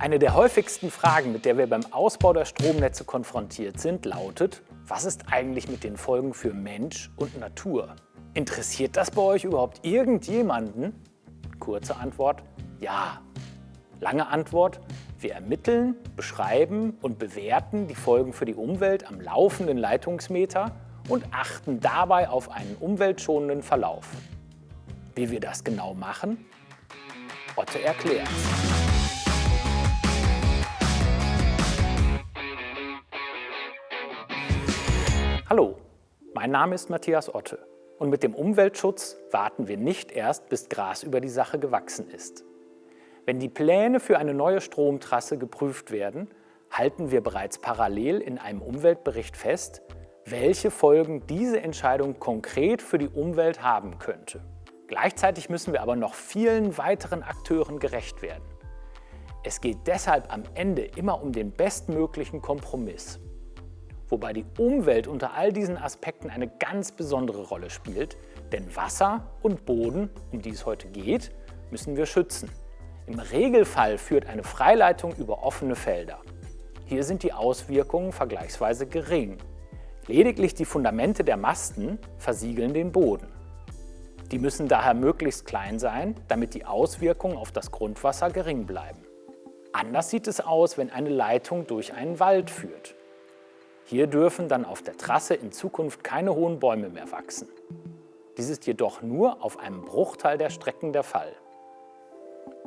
Eine der häufigsten Fragen, mit der wir beim Ausbau der Stromnetze konfrontiert sind, lautet, was ist eigentlich mit den Folgen für Mensch und Natur? Interessiert das bei euch überhaupt irgendjemanden? Kurze Antwort, ja. Lange Antwort, wir ermitteln, beschreiben und bewerten die Folgen für die Umwelt am laufenden Leitungsmeter und achten dabei auf einen umweltschonenden Verlauf. Wie wir das genau machen? Otte erklärt. Hallo, mein Name ist Matthias Otte und mit dem Umweltschutz warten wir nicht erst, bis Gras über die Sache gewachsen ist. Wenn die Pläne für eine neue Stromtrasse geprüft werden, halten wir bereits parallel in einem Umweltbericht fest, welche Folgen diese Entscheidung konkret für die Umwelt haben könnte. Gleichzeitig müssen wir aber noch vielen weiteren Akteuren gerecht werden. Es geht deshalb am Ende immer um den bestmöglichen Kompromiss. Wobei die Umwelt unter all diesen Aspekten eine ganz besondere Rolle spielt, denn Wasser und Boden, um die es heute geht, müssen wir schützen. Im Regelfall führt eine Freileitung über offene Felder. Hier sind die Auswirkungen vergleichsweise gering. Lediglich die Fundamente der Masten versiegeln den Boden. Die müssen daher möglichst klein sein, damit die Auswirkungen auf das Grundwasser gering bleiben. Anders sieht es aus, wenn eine Leitung durch einen Wald führt. Hier dürfen dann auf der Trasse in Zukunft keine hohen Bäume mehr wachsen. Dies ist jedoch nur auf einem Bruchteil der Strecken der Fall.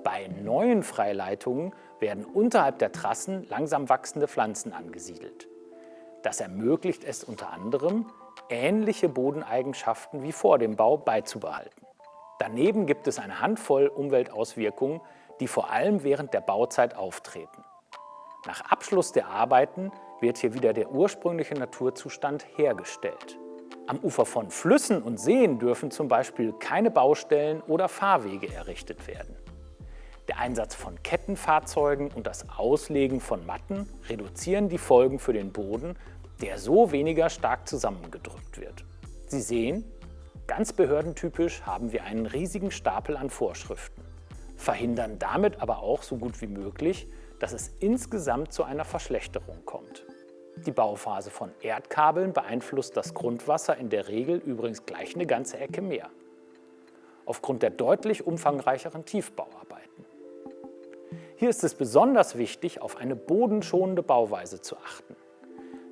Bei neuen Freileitungen werden unterhalb der Trassen langsam wachsende Pflanzen angesiedelt. Das ermöglicht es unter anderem, ähnliche Bodeneigenschaften wie vor dem Bau beizubehalten. Daneben gibt es eine Handvoll Umweltauswirkungen, die vor allem während der Bauzeit auftreten. Nach Abschluss der Arbeiten wird hier wieder der ursprüngliche Naturzustand hergestellt. Am Ufer von Flüssen und Seen dürfen zum Beispiel keine Baustellen oder Fahrwege errichtet werden. Der Einsatz von Kettenfahrzeugen und das Auslegen von Matten reduzieren die Folgen für den Boden, der so weniger stark zusammengedrückt wird. Sie sehen, ganz behördentypisch haben wir einen riesigen Stapel an Vorschriften, verhindern damit aber auch so gut wie möglich, dass es insgesamt zu einer Verschlechterung kommt. Die Bauphase von Erdkabeln beeinflusst das Grundwasser in der Regel übrigens gleich eine ganze Ecke mehr. Aufgrund der deutlich umfangreicheren Tiefbauarbeiten. Hier ist es besonders wichtig, auf eine bodenschonende Bauweise zu achten.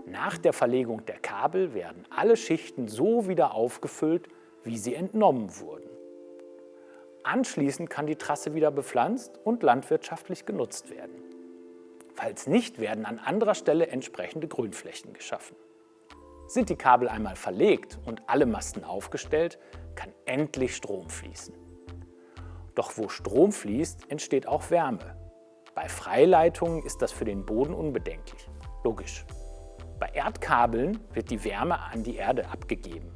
Nach der Verlegung der Kabel werden alle Schichten so wieder aufgefüllt, wie sie entnommen wurden. Anschließend kann die Trasse wieder bepflanzt und landwirtschaftlich genutzt werden. Falls nicht, werden an anderer Stelle entsprechende Grünflächen geschaffen. Sind die Kabel einmal verlegt und alle Masten aufgestellt, kann endlich Strom fließen. Doch wo Strom fließt, entsteht auch Wärme. Bei Freileitungen ist das für den Boden unbedenklich. Logisch. Bei Erdkabeln wird die Wärme an die Erde abgegeben.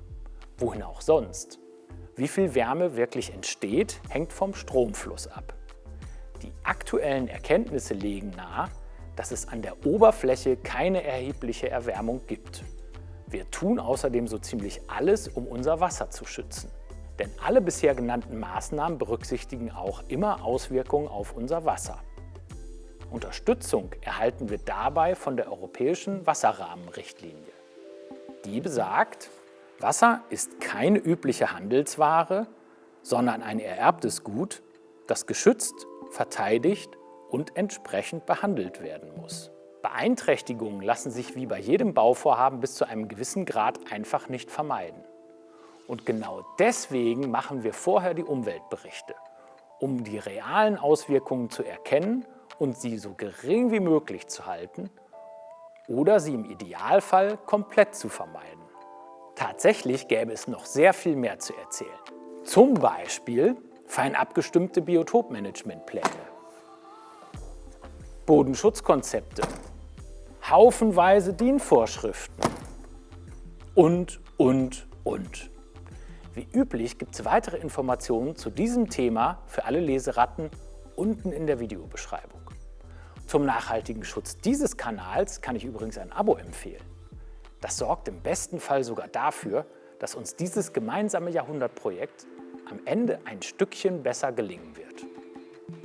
Wohin auch sonst. Wie viel Wärme wirklich entsteht, hängt vom Stromfluss ab. Die aktuellen Erkenntnisse legen nahe, dass es an der Oberfläche keine erhebliche Erwärmung gibt. Wir tun außerdem so ziemlich alles, um unser Wasser zu schützen. Denn alle bisher genannten Maßnahmen berücksichtigen auch immer Auswirkungen auf unser Wasser. Unterstützung erhalten wir dabei von der Europäischen Wasserrahmenrichtlinie. Die besagt, Wasser ist keine übliche Handelsware, sondern ein ererbtes Gut, das geschützt, verteidigt und entsprechend behandelt werden muss. Beeinträchtigungen lassen sich wie bei jedem Bauvorhaben bis zu einem gewissen Grad einfach nicht vermeiden. Und genau deswegen machen wir vorher die Umweltberichte, um die realen Auswirkungen zu erkennen und sie so gering wie möglich zu halten oder sie im Idealfall komplett zu vermeiden. Tatsächlich gäbe es noch sehr viel mehr zu erzählen. Zum Beispiel fein abgestimmte Biotopmanagementpläne, Bodenschutzkonzepte, haufenweise DIN-Vorschriften und, und, und. Wie üblich gibt es weitere Informationen zu diesem Thema für alle Leseratten unten in der Videobeschreibung. Zum nachhaltigen Schutz dieses Kanals kann ich übrigens ein Abo empfehlen. Das sorgt im besten Fall sogar dafür, dass uns dieses gemeinsame Jahrhundertprojekt am Ende ein Stückchen besser gelingen wird.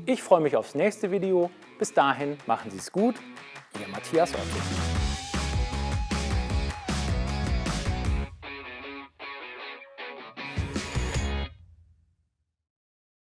Ich freue mich aufs nächste Video Bis dahin machen Sie es gut, Ihr Matthias Otto.